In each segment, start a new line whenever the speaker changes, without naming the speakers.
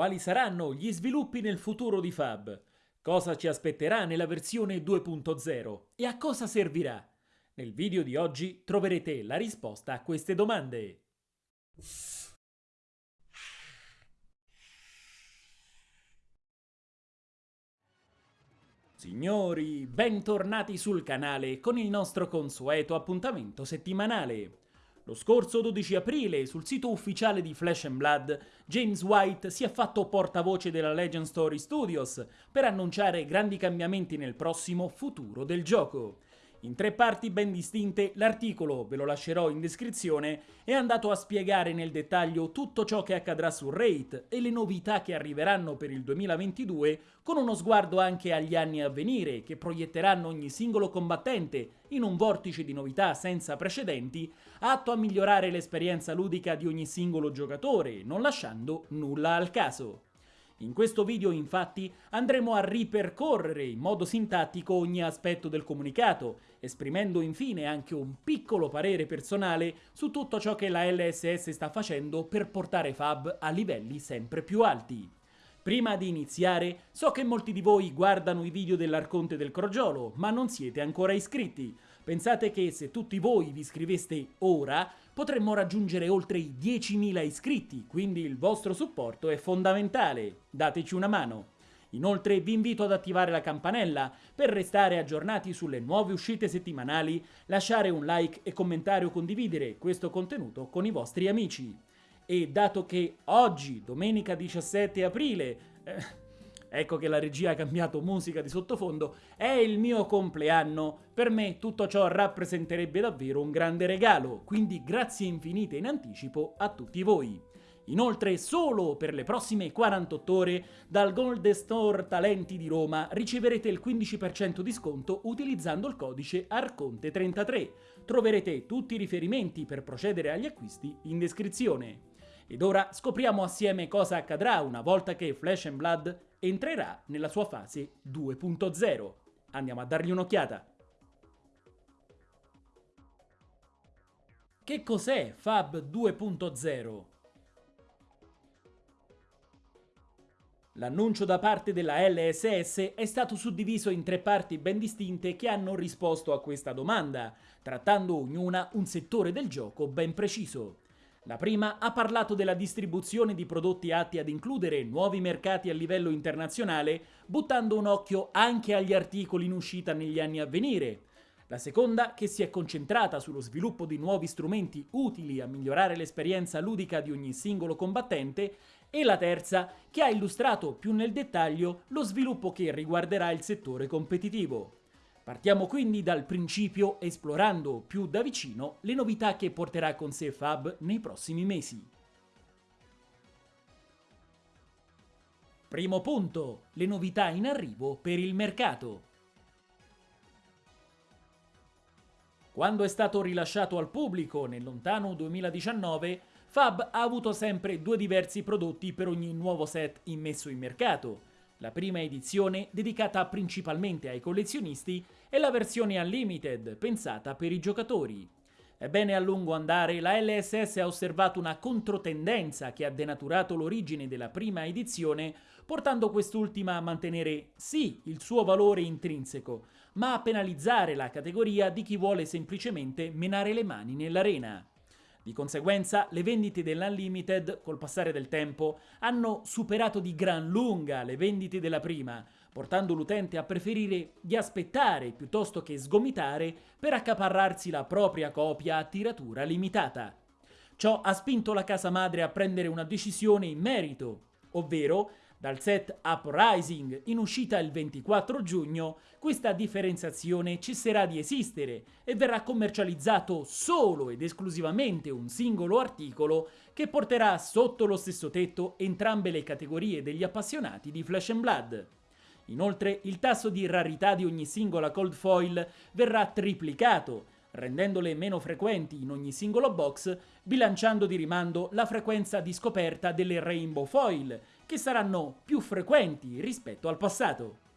Quali saranno gli sviluppi nel futuro di Fab? Cosa ci aspetterà nella versione 2.0 e a cosa servirà? Nel video di oggi troverete la risposta a queste domande. Signori, bentornati sul canale con il nostro consueto appuntamento settimanale. Lo scorso 12 aprile, sul sito ufficiale di Flash Blood, James White si è fatto portavoce della Legend Story Studios per annunciare grandi cambiamenti nel prossimo futuro del gioco. In tre parti ben distinte, l'articolo, ve lo lascerò in descrizione, è andato a spiegare nel dettaglio tutto ciò che accadrà su Raid e le novità che arriveranno per il 2022, con uno sguardo anche agli anni a venire, che proietteranno ogni singolo combattente in un vortice di novità senza precedenti, atto a migliorare l'esperienza ludica di ogni singolo giocatore, non lasciando nulla al caso. In questo video infatti andremo a ripercorrere in modo sintattico ogni aspetto del comunicato, esprimendo infine anche un piccolo parere personale su tutto ciò che la LSS sta facendo per portare Fab a livelli sempre più alti. Prima di iniziare, so che molti di voi guardano i video dell'Arconte del Crogiolo, ma non siete ancora iscritti. Pensate che se tutti voi vi iscriveste ora, potremmo raggiungere oltre i 10.000 iscritti, quindi il vostro supporto è fondamentale. Dateci una mano. Inoltre vi invito ad attivare la campanella per restare aggiornati sulle nuove uscite settimanali, lasciare un like e commentare o condividere questo contenuto con i vostri amici. E dato che oggi, domenica 17 aprile, eh, ecco che la regia ha cambiato musica di sottofondo, è il mio compleanno. Per me tutto ciò rappresenterebbe davvero un grande regalo, quindi grazie infinite in anticipo a tutti voi. Inoltre, solo per le prossime 48 ore, dal Gold Store Talenti di Roma riceverete il 15% di sconto utilizzando il codice ARCONTE33. Troverete tutti i riferimenti per procedere agli acquisti in descrizione. Ed ora scopriamo assieme cosa accadrà una volta che Flash and Blood entrerà nella sua fase 2.0. Andiamo a dargli un'occhiata. Che cos'è Fab 2.0? L'annuncio da parte della LSS è stato suddiviso in tre parti ben distinte che hanno risposto a questa domanda, trattando ognuna un settore del gioco ben preciso. La prima ha parlato della distribuzione di prodotti atti ad includere nuovi mercati a livello internazionale, buttando un occhio anche agli articoli in uscita negli anni a venire. La seconda, che si è concentrata sullo sviluppo di nuovi strumenti utili a migliorare l'esperienza ludica di ogni singolo combattente, e la terza, che ha illustrato più nel dettaglio lo sviluppo che riguarderà il settore competitivo. Partiamo quindi dal principio esplorando più da vicino le novità che porterà con sé Fab nei prossimi mesi. Primo punto, le novità in arrivo per il mercato. Quando è stato rilasciato al pubblico nel lontano 2019, Fab ha avuto sempre due diversi prodotti per ogni nuovo set immesso in mercato, la prima edizione, dedicata principalmente ai collezionisti, è la versione Unlimited, pensata per i giocatori. Ebbene, a lungo andare, la LSS ha osservato una controtendenza che ha denaturato l'origine della prima edizione, portando quest'ultima a mantenere sì il suo valore intrinseco, ma a penalizzare la categoria di chi vuole semplicemente menare le mani nell'arena. Di conseguenza, le vendite dell'Unlimited, col passare del tempo, hanno superato di gran lunga le vendite della prima, portando l'utente a preferire di aspettare piuttosto che sgomitare per accaparrarsi la propria copia a tiratura limitata. Ciò ha spinto la casa madre a prendere una decisione in merito, ovvero dal set Uprising in uscita il 24 giugno, questa differenziazione cesserà di esistere e verrà commercializzato solo ed esclusivamente un singolo articolo che porterà sotto lo stesso tetto entrambe le categorie degli appassionati di Flash and Blood. Inoltre il tasso di rarità di ogni singola cold foil verrà triplicato, rendendole meno frequenti in ogni singolo box, bilanciando di rimando la frequenza di scoperta delle rainbow foil, che saranno più frequenti rispetto al passato.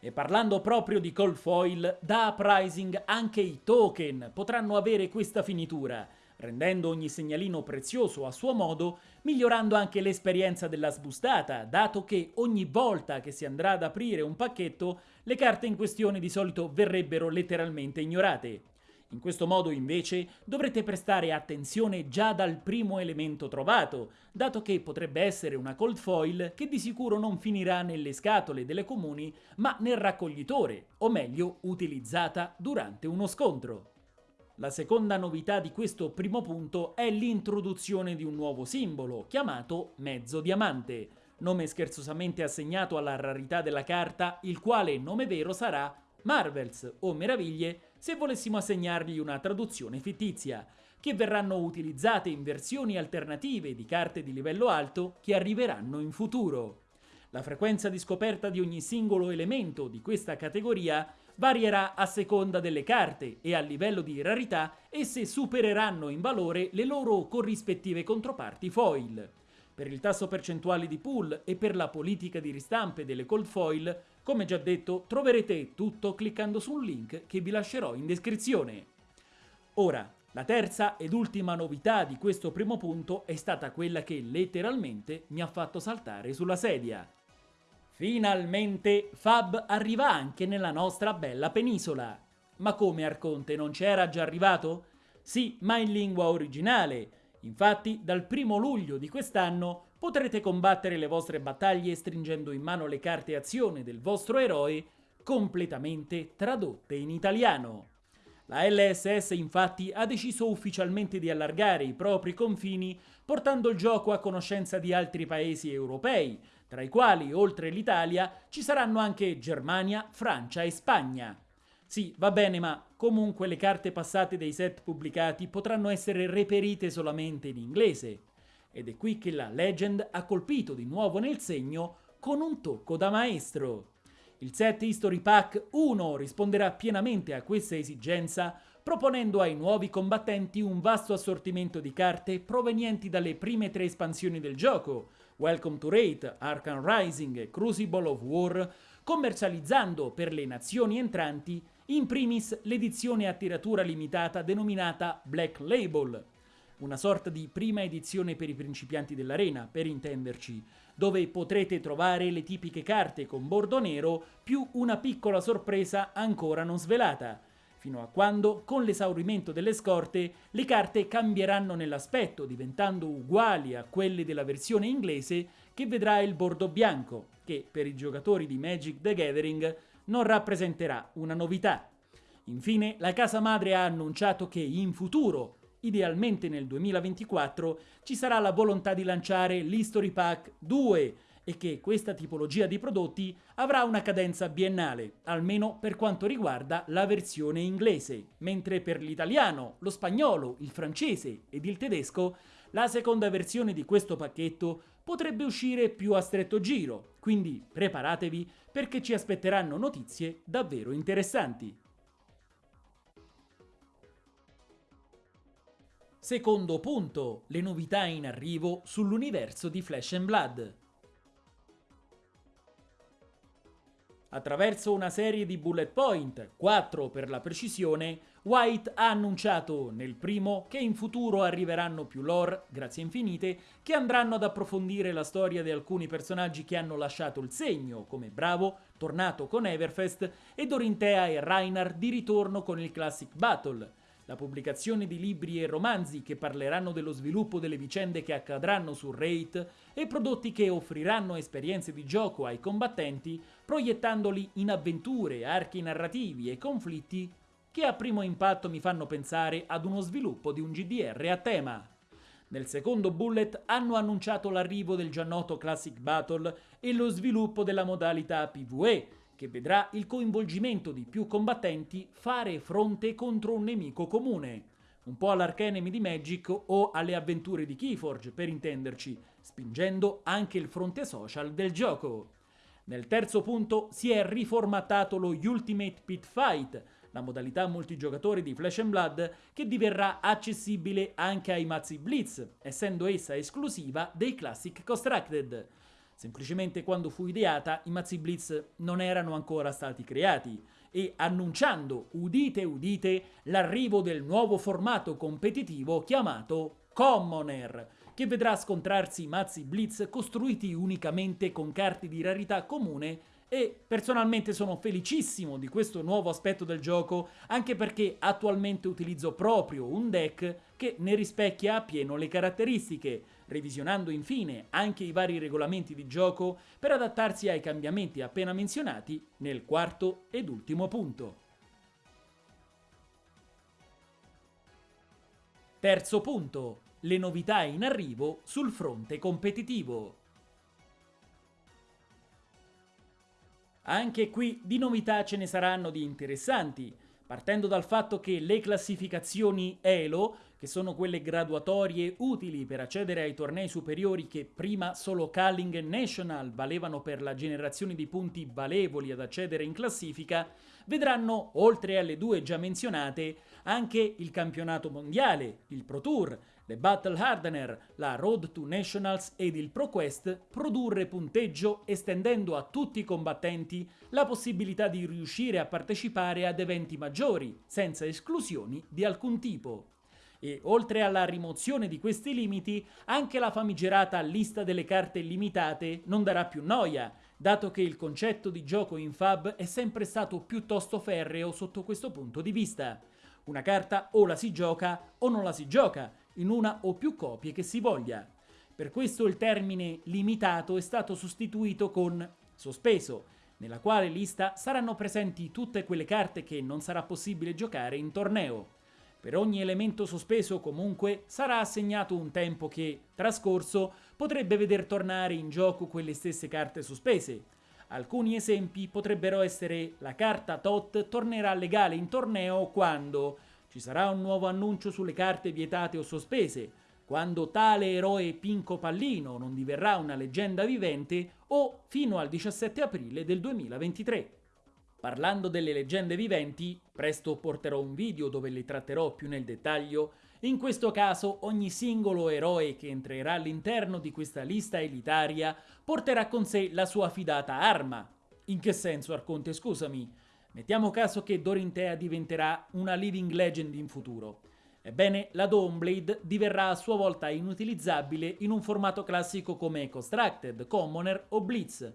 E parlando proprio di cold foil, da Uprising anche i token potranno avere questa finitura, rendendo ogni segnalino prezioso a suo modo, migliorando anche l'esperienza della sbustata, dato che ogni volta che si andrà ad aprire un pacchetto, le carte in questione di solito verrebbero letteralmente ignorate. In questo modo invece dovrete prestare attenzione già dal primo elemento trovato, dato che potrebbe essere una cold foil che di sicuro non finirà nelle scatole delle comuni ma nel raccoglitore, o meglio utilizzata durante uno scontro. La seconda novità di questo primo punto è l'introduzione di un nuovo simbolo, chiamato mezzo diamante, nome scherzosamente assegnato alla rarità della carta, il quale nome vero sarà Marvels o Meraviglie se volessimo assegnargli una traduzione fittizia, che verranno utilizzate in versioni alternative di carte di livello alto che arriveranno in futuro. La frequenza di scoperta di ogni singolo elemento di questa categoria varierà a seconda delle carte e a livello di rarità esse supereranno in valore le loro corrispettive controparti foil. Per il tasso percentuale di pool e per la politica di ristampe delle cold foil come già detto, troverete tutto cliccando sul link che vi lascerò in descrizione. Ora, la terza ed ultima novità di questo primo punto è stata quella che letteralmente mi ha fatto saltare sulla sedia. Finalmente Fab arriva anche nella nostra bella penisola. Ma come Arconte non c'era già arrivato? Sì, ma in lingua originale. Infatti, dal primo luglio di quest'anno potrete combattere le vostre battaglie stringendo in mano le carte azione del vostro eroe completamente tradotte in italiano. La LSS infatti ha deciso ufficialmente di allargare i propri confini portando il gioco a conoscenza di altri paesi europei, tra i quali, oltre l'Italia, ci saranno anche Germania, Francia e Spagna. Sì, va bene, ma comunque le carte passate dei set pubblicati potranno essere reperite solamente in inglese. Ed è qui che la Legend ha colpito di nuovo nel segno con un tocco da maestro. Il set History Pack 1 risponderà pienamente a questa esigenza proponendo ai nuovi combattenti un vasto assortimento di carte provenienti dalle prime tre espansioni del gioco, Welcome to Raid, Arkham Rising e Crucible of War, commercializzando per le nazioni entranti in primis l'edizione a tiratura limitata denominata Black Label, una sorta di prima edizione per i principianti dell'arena, per intenderci, dove potrete trovare le tipiche carte con bordo nero più una piccola sorpresa ancora non svelata, fino a quando, con l'esaurimento delle scorte, le carte cambieranno nell'aspetto, diventando uguali a quelle della versione inglese che vedrà il bordo bianco, che per i giocatori di Magic the Gathering non rappresenterà una novità. Infine, la casa madre ha annunciato che in futuro idealmente nel 2024, ci sarà la volontà di lanciare l'History Pack 2 e che questa tipologia di prodotti avrà una cadenza biennale, almeno per quanto riguarda la versione inglese, mentre per l'italiano, lo spagnolo, il francese ed il tedesco la seconda versione di questo pacchetto potrebbe uscire più a stretto giro, quindi preparatevi perché ci aspetteranno notizie davvero interessanti. Secondo punto, le novità in arrivo sull'universo di Flash and Blood. Attraverso una serie di bullet point, 4 per la precisione, White ha annunciato nel primo che in futuro arriveranno più lore, grazie infinite, che andranno ad approfondire la storia di alcuni personaggi che hanno lasciato il segno, come Bravo, tornato con Everfest, e Dorinthea e Reinhard di ritorno con il Classic Battle, la pubblicazione di libri e romanzi che parleranno dello sviluppo delle vicende che accadranno su Raid e prodotti che offriranno esperienze di gioco ai combattenti proiettandoli in avventure, archi narrativi e conflitti che a primo impatto mi fanno pensare ad uno sviluppo di un GDR a tema. Nel secondo bullet hanno annunciato l'arrivo del già noto Classic Battle e lo sviluppo della modalità PvE, che vedrà il coinvolgimento di più combattenti fare fronte contro un nemico comune, un po' all'Archenemy di Magic o alle avventure di Keyforge, per intenderci, spingendo anche il fronte social del gioco. Nel terzo punto si è riformattato lo Ultimate Pit Fight, la modalità multigiocatore di Flash and Blood che diverrà accessibile anche ai mazzi Blitz, essendo essa esclusiva dei Classic Constructed. Semplicemente quando fu ideata i mazzi Blitz non erano ancora stati creati e annunciando, udite udite, l'arrivo del nuovo formato competitivo chiamato Commoner, che vedrà scontrarsi mazzi blitz costruiti unicamente con carte di rarità comune e personalmente sono felicissimo di questo nuovo aspetto del gioco anche perché attualmente utilizzo proprio un deck che ne rispecchia appieno le caratteristiche, revisionando infine anche i vari regolamenti di gioco per adattarsi ai cambiamenti appena menzionati nel quarto ed ultimo punto. Terzo punto, le novità in arrivo sul fronte competitivo. Anche qui di novità ce ne saranno di interessanti, partendo dal fatto che le classificazioni ELO, che sono quelle graduatorie utili per accedere ai tornei superiori che prima solo Calling e National valevano per la generazione di punti valevoli ad accedere in classifica, vedranno, oltre alle due già menzionate, anche il campionato mondiale, il Pro Tour, le Battle Hardener, la Road to Nationals ed il ProQuest produrre punteggio estendendo a tutti i combattenti la possibilità di riuscire a partecipare ad eventi maggiori, senza esclusioni di alcun tipo. E oltre alla rimozione di questi limiti, anche la famigerata lista delle carte limitate non darà più noia, dato che il concetto di gioco in Fab è sempre stato piuttosto ferreo sotto questo punto di vista. Una carta o la si gioca o non la si gioca, in una o più copie che si voglia. Per questo il termine limitato è stato sostituito con sospeso, nella quale lista saranno presenti tutte quelle carte che non sarà possibile giocare in torneo. Per ogni elemento sospeso comunque sarà assegnato un tempo che, trascorso, potrebbe veder tornare in gioco quelle stesse carte sospese. Alcuni esempi potrebbero essere la carta TOT tornerà legale in torneo quando ci sarà un nuovo annuncio sulle carte vietate o sospese, quando tale eroe Pinco Pallino non diverrà una leggenda vivente o fino al 17 aprile del 2023. Parlando delle leggende viventi, presto porterò un video dove le tratterò più nel dettaglio, in questo caso ogni singolo eroe che entrerà all'interno di questa lista elitaria porterà con sé la sua fidata arma. In che senso, Arconte, scusami? Mettiamo caso che Dorintea diventerà una living legend in futuro. Ebbene, la Dawnblade diverrà a sua volta inutilizzabile in un formato classico come Constructed, Commoner o Blitz.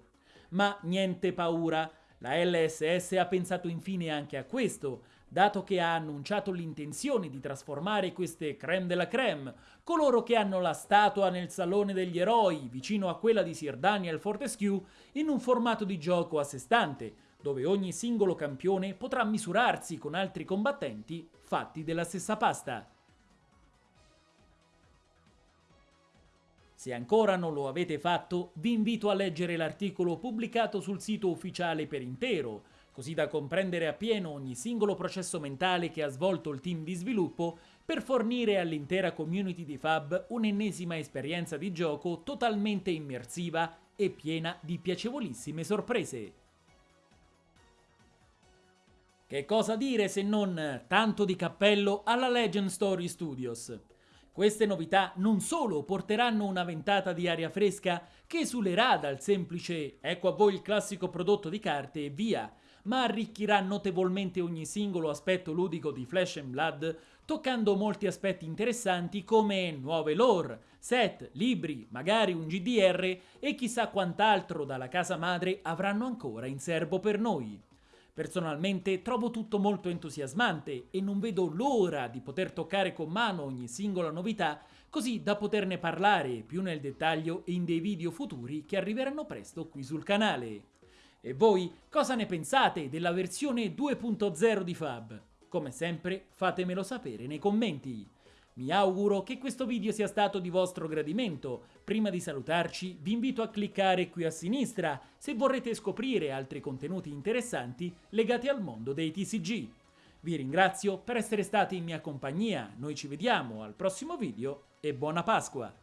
Ma niente paura, la LSS ha pensato infine anche a questo, dato che ha annunciato l'intenzione di trasformare queste creme della creme, coloro che hanno la statua nel Salone degli Eroi, vicino a quella di Sir Daniel Fortescue, in un formato di gioco a sé stante, dove ogni singolo campione potrà misurarsi con altri combattenti fatti della stessa pasta. Se ancora non lo avete fatto, vi invito a leggere l'articolo pubblicato sul sito ufficiale per intero, così da comprendere appieno ogni singolo processo mentale che ha svolto il team di sviluppo per fornire all'intera community di Fab un'ennesima esperienza di gioco totalmente immersiva e piena di piacevolissime sorprese. Che cosa dire se non tanto di cappello alla Legend Story Studios? Queste novità non solo porteranno una ventata di aria fresca che esulerà dal semplice ecco a voi il classico prodotto di carte e via, ma arricchirà notevolmente ogni singolo aspetto ludico di Flash and Blood, toccando molti aspetti interessanti come nuove lore, set, libri, magari un GDR e chissà quant'altro dalla casa madre avranno ancora in serbo per noi. Personalmente trovo tutto molto entusiasmante e non vedo l'ora di poter toccare con mano ogni singola novità così da poterne parlare più nel dettaglio in dei video futuri che arriveranno presto qui sul canale. E voi cosa ne pensate della versione 2.0 di Fab? Come sempre fatemelo sapere nei commenti. Mi auguro che questo video sia stato di vostro gradimento. Prima di salutarci vi invito a cliccare qui a sinistra se vorrete scoprire altri contenuti interessanti legati al mondo dei TCG. Vi ringrazio per essere stati in mia compagnia, noi ci vediamo al prossimo video e buona Pasqua!